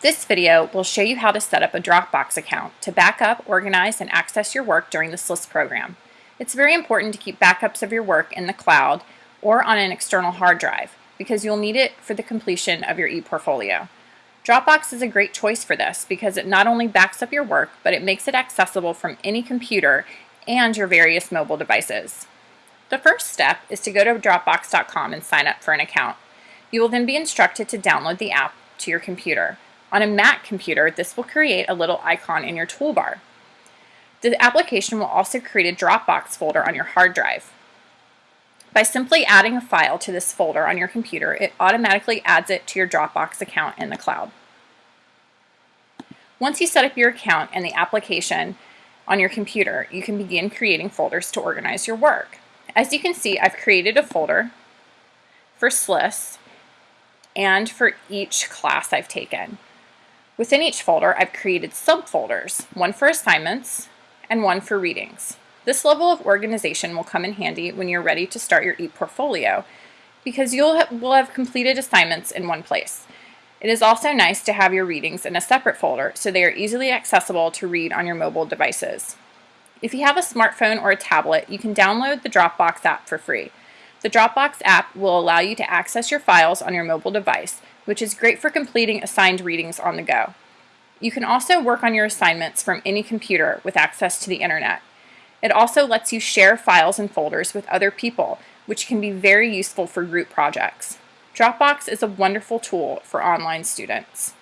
This video will show you how to set up a Dropbox account to back up, organize, and access your work during the SLIS program. It's very important to keep backups of your work in the cloud or on an external hard drive because you'll need it for the completion of your ePortfolio. Dropbox is a great choice for this because it not only backs up your work, but it makes it accessible from any computer and your various mobile devices. The first step is to go to Dropbox.com and sign up for an account. You will then be instructed to download the app to your computer. On a Mac computer, this will create a little icon in your toolbar. The application will also create a Dropbox folder on your hard drive. By simply adding a file to this folder on your computer, it automatically adds it to your Dropbox account in the cloud. Once you set up your account and the application on your computer, you can begin creating folders to organize your work. As you can see, I've created a folder for SLIS and for each class I've taken. Within each folder, I've created subfolders, one for assignments and one for readings. This level of organization will come in handy when you're ready to start your ePortfolio because you'll ha will have completed assignments in one place. It is also nice to have your readings in a separate folder so they are easily accessible to read on your mobile devices. If you have a smartphone or a tablet, you can download the Dropbox app for free. The Dropbox app will allow you to access your files on your mobile device, which is great for completing assigned readings on the go. You can also work on your assignments from any computer with access to the internet. It also lets you share files and folders with other people, which can be very useful for group projects. Dropbox is a wonderful tool for online students.